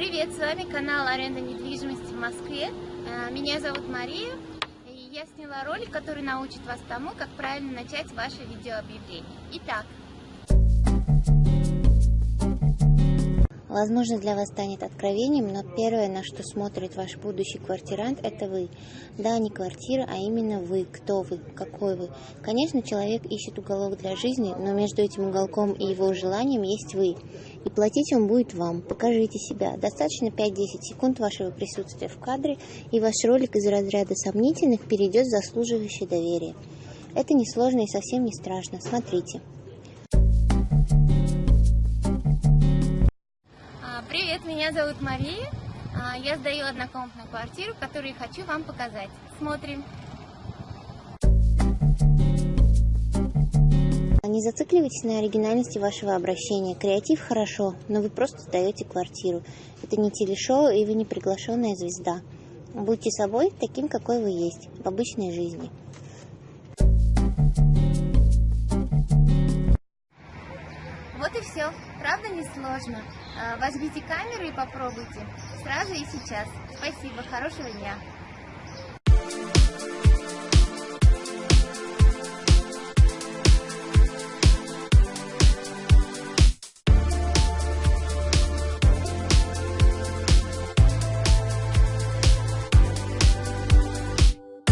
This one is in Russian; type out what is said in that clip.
привет! С вами канал Аренда недвижимости в Москве. Э, Меня зовут Мария, и я сняла ролик, который научит вас тому, как правильно начать ваше видеообъявление. Итак, Возможно, для вас станет откровением, но первое, на что смотрит ваш будущий квартирант, это вы. Да, не квартира, а именно вы. Кто вы? Какой вы? Конечно, человек ищет уголок для жизни, но между этим уголком и его желанием есть вы. И платить он будет вам. Покажите себя. Достаточно 5-10 секунд вашего присутствия в кадре, и ваш ролик из разряда сомнительных перейдет в заслуживающее доверие. Это несложно и совсем не страшно. Смотрите. Привет! Меня зовут Мария. А, Я сдаю однокомнатную квартиру, которую хочу вам показать. Смотрим. Не зацикливайтесь на оригинальности вашего обращения. Креатив хорошо, но вы просто сдаете квартиру. Это не телешоу, и вы не приглашенная звезда. Будьте собой таким, какой вы есть, в обычной жизни. И все. Правда не сложно? А, Возьмите камеру и попробуйте. Сразу и сейчас. Спасибо. Хорошего дня.